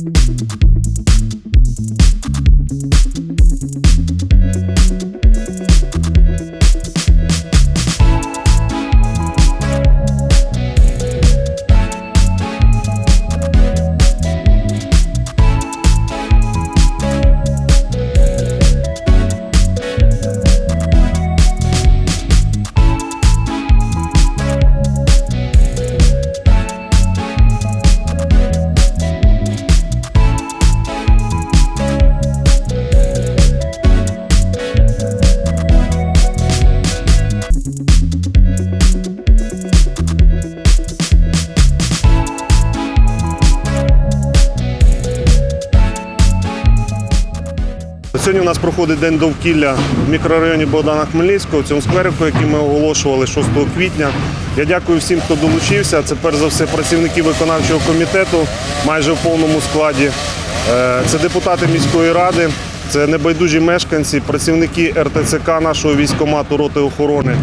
Thank you. Сьогодні у нас проходить день довкілля в мікрорайоні Богдана Хмельницького, в цьому скверику, який ми оголошували 6 квітня. Я дякую всім, хто долучився. Це перш за все працівники виконавчого комітету майже в повному складі. Е, Це депутати міської ради, це небайдужі мешканці, працівники РТЦК нашого військкомату роти охорони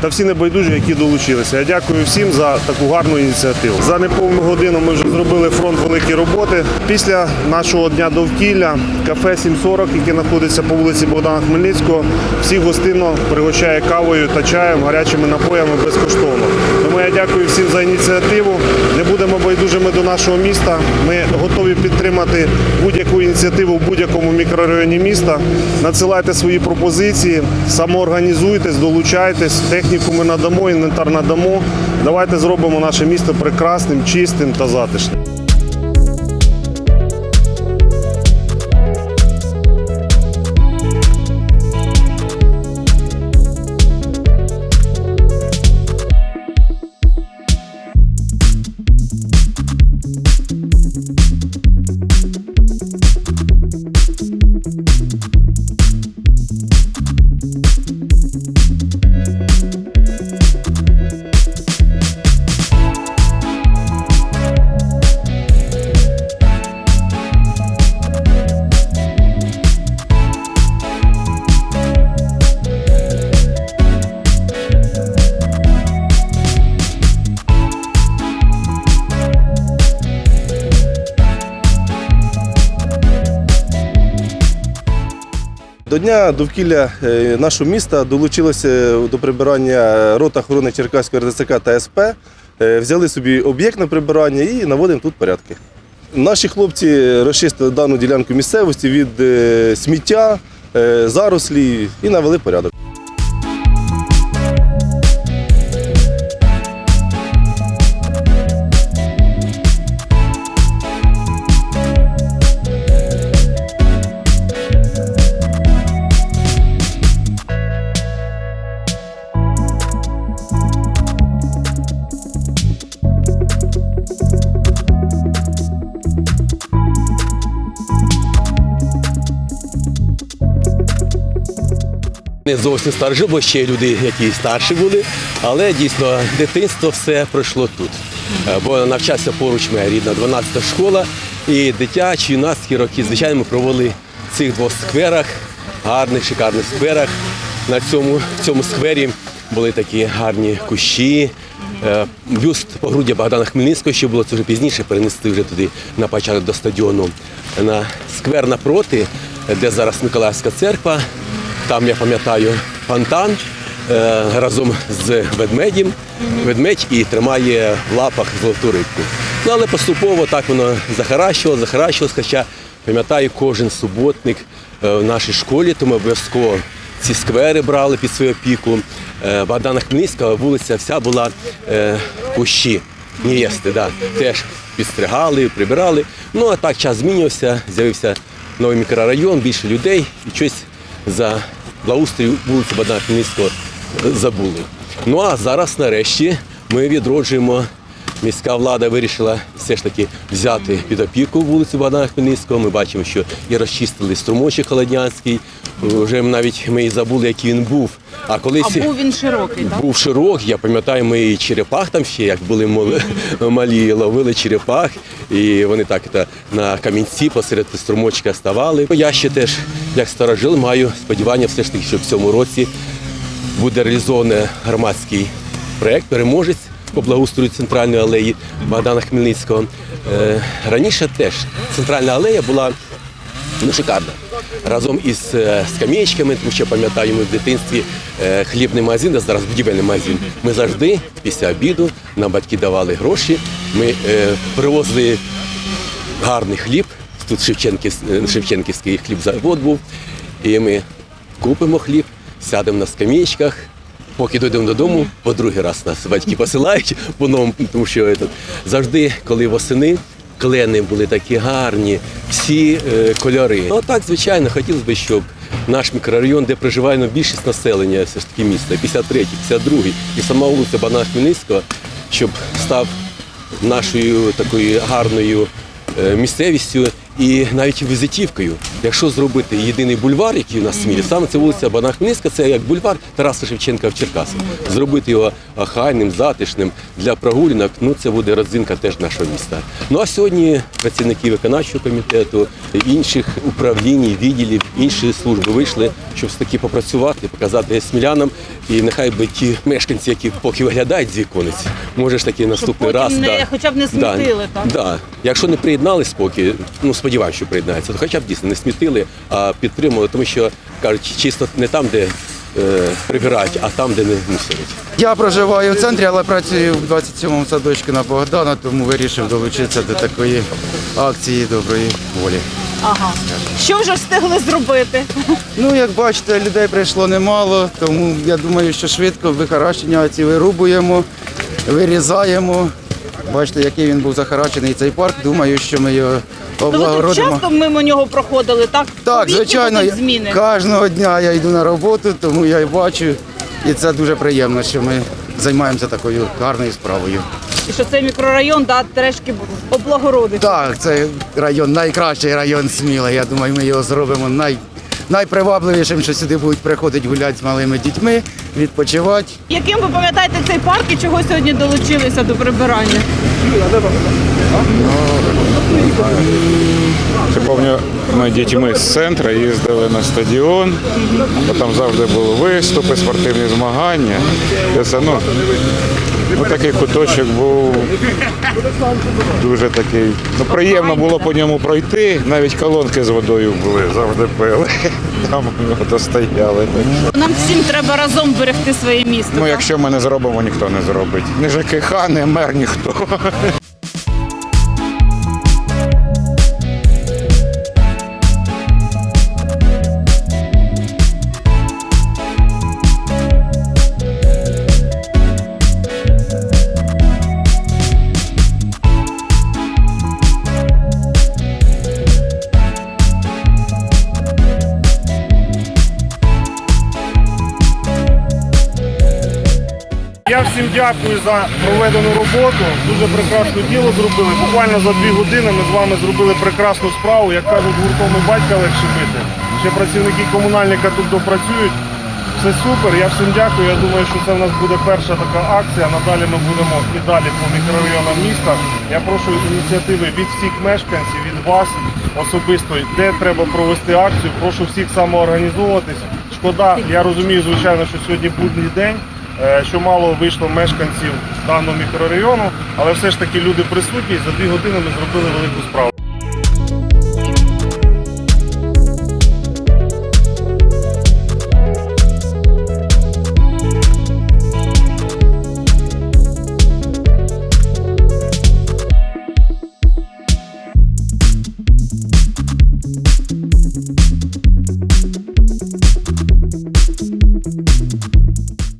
та всі небайдужі, які долучилися. Я дякую всім за таку гарну ініціативу. За неповну годину ми вже зробили фронт великі роботи. Після нашого дня довкілля кафе 740, яке знаходиться по вулиці Богдана Хмельницького, всіх гостинно пригощає кавою та чаєм, гарячими напоями безкоштовно. Тому я дякую всім за ініціативу. Не будемо байдужими до нашого міста. Ми готові підтримати будь-яку ініціативу в будь-якому мікрорайоні міста. Надсилайте свої пропозиції, самоорганізуйтесь, долучайтесь, техніку ми надамо, інвентар надамо. Давайте зробимо наше місто прекрасним, чистим та затишним. До дня довкілля е, нашого міста долучилося до прибирання рота охорони Черкаської РДЦК та СП. Е, Взяли собі об'єкт на прибирання і наводимо тут порядки. Наші хлопці розчистили дану ділянку місцевості від е, сміття, зарослі і навели порядок. Не зовсім старші, бо ще люди, які старші були, але дійсно дитинство все пройшло тут. Е, Бо навчався поруч моя рідна 12-та школа, і дитячі юнацькі роки, звичайно, ми провели в цих двох скверах, гарних, шикарних скверах. На цьому, в цьому сквері були такі гарні кущі. Е, Бюст погруддя Богдана Хмельницького, що було це вже пізніше, перенести вже туди на початок до стадіону. На сквер напроти, де зараз Миколаївська церква, там я пам'ятаю фонтан е, разом з ведмедем. Ведмедь і тримає в лапах золоту рибку. Ну але поступово так воно захаращувало, захаращувалось, хоча пам'ятаю, кожен суботник е, в нашій школі, тому обов'язково ці сквери брали під свою опіку. Е, Богдана Хмельницького вулиця вся була е, кущі. Невести, да, теж підстригали, прибирали. Ну а так час змінювався, з'явився новий мікрорайон, більше людей і щось за благоустрій вулиці Богдана Хмельницького забули. Ну а зараз нарешті ми відроджуємо. Міська влада вирішила все ж таки взяти під опіку вулицю Богдана Хмельницького. Ми бачимо, що і розчистили струмочок Холоднянський. Вже навіть ми і забули, який він був. А колись А був він широкий, так? був широк, я пам'ятаю, ми і черепах там ще, як були малі, ловили черепах, і вони так та, на камінці посеред струмочка ставали. Я ще теж, як старожил, маю сподівання, все ж таки, що в цьому році буде реалізований громадський проєкт «Переможець» по благоустрою центральної алеї Богдана Хмельницького. Е, Раніше теж центральна алея була ну, шикарна. Разом із е, скам'ячками, тому що пам'ятаю, ми в дитинстві е, хлібний магазин, а зараз будівельний магазин. Ми завжди після обіду нам батьки давали гроші. Ми привозили гарний хліб. Тут Шевченків, е, Шевченківський хлібзавод був. І ми купимо хліб, сядемо на скам'ячках. Поки дійдемо додому, по другий раз нас батьки посилають по новому, тому що е, завжди, коли восени, клени були такі гарні, всі е, кольори. Ну так, звичайно, хотілося б, щоб наш мікрорайон, де проживає ну, більшість населення все ж таки міста, 53, 52 і сама вулиця Богдана Хмельницького, щоб став нашою такою гарною е, місцевістю і навіть візитівкою. Якщо зробити єдиний бульвар, який у нас в Смілі, саме це вулиця Богдана це як бульвар Тараса Шевченка в Черкасах. Зробити його охайним, затишним для прогулянок, ну це буде родзинка теж нашого міста. Ну а сьогодні працівники виконавчого комітету, інших управлінь, відділів, інші служби вийшли, щоб таки попрацювати, показати смілянам. І нехай би ті мешканці, які поки виглядають з віконець, може ж таки наступний потім раз. не- хоча б не смітили, так? Да. Якщо не приєднались поки, ну сподіваюся, що приєднаються, хоча б дійсно не смітили, а підтримували, тому що кажуть, чисто не там, де е, прибирають, а там, де не мусорять. Я проживаю в центрі, але працюю в 27-му садочку на Богдана, тому вирішив долучитися до такої акції доброї волі. Ага. Що вже встигли зробити? Ну, як бачите, людей прийшло немало, тому я думаю, що швидко вихаращення ці вирубуємо, вирізаємо. Бачите, який він був захарачений цей парк. Думаю, що ми його То ви тут облагородимо. часто мимо нього проходили, так? Так, Помітні звичайно, будуть зміни. кожного дня я йду на роботу, тому я і бачу. І це дуже приємно, що ми займаємося такою гарною справою. І що цей мікрорайон да, трішки облагородить. Так, це район, найкращий район Сміла. Я думаю, ми його зробимо най, найпривабливішим, що сюди будуть приходити гуляти з малими дітьми, відпочивати. Яким ви пам'ятаєте цей парк і чого сьогодні долучилися до прибирання? Це пам'ятаю, ми дітьми з центру їздили на стадіон, бо там завжди були виступи, спортивні змагання. Це, ну, ну, такий куточок був дуже такий. Ну, приємно було по ньому пройти. Навіть колонки з водою були, завжди пили. Там ото стояли. Нам всім треба разом берегти своє місто. Ну, якщо ми не зробимо, ніхто не зробить. Ні ЖКХ, ні мер, ніхто. Я всім дякую за проведену роботу. Дуже прекрасне діло зробили. Буквально за дві години ми з вами зробили прекрасну справу. Як кажуть, гуртом і батька легше бити. Ще працівники комунальника тут допрацюють. Все супер. Я всім дякую. Я думаю, що це в нас буде перша така акція. Надалі ми будемо і далі по мікрорайонам міста. Я прошу ініціативи від всіх мешканців, від вас особисто, де треба провести акцію. Прошу всіх самоорганізовуватись. Шкода, я розумію, звичайно, що сьогодні будній день. Е, Що мало вийшло мешканців даного мікрорайону, але все ж таки люди присутні. За дві години ми зробили велику справу.